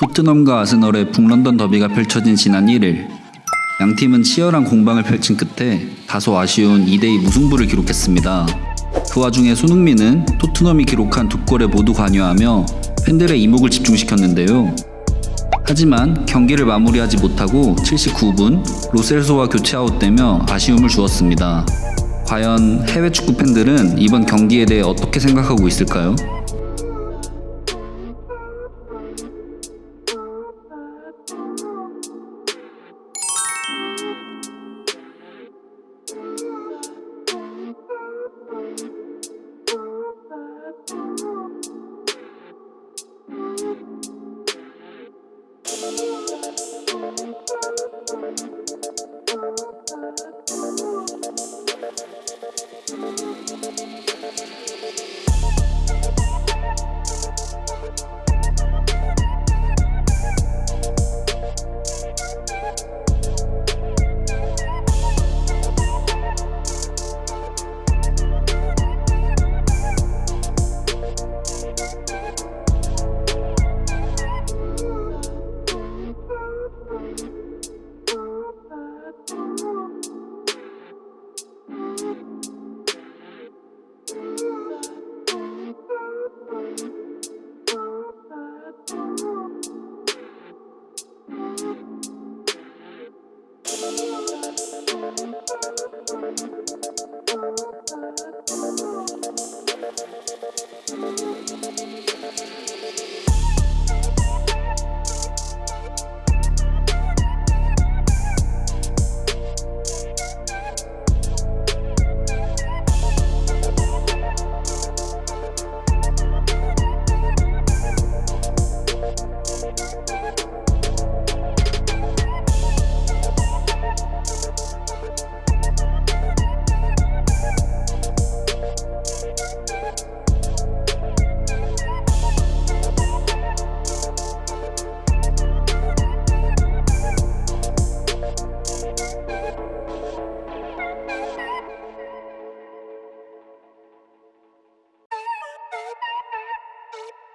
토트넘과 아스널의 북런던 더비가 펼쳐진 지난 1일 양 팀은 치열한 공방을 펼친 끝에 다소 아쉬운 2대2 무승부를 기록했습니다. 그 와중에 손흥민은 토트넘이 기록한 두 골에 모두 관여하며 팬들의 이목을 집중시켰는데요. 하지만 경기를 마무리하지 못하고 79분 로셀소와 교체 아웃되며 아쉬움을 주었습니다. 과연 해외 축구 팬들은 이번 경기에 대해 어떻게 생각하고 있을까요? Música Beep, beep, beep.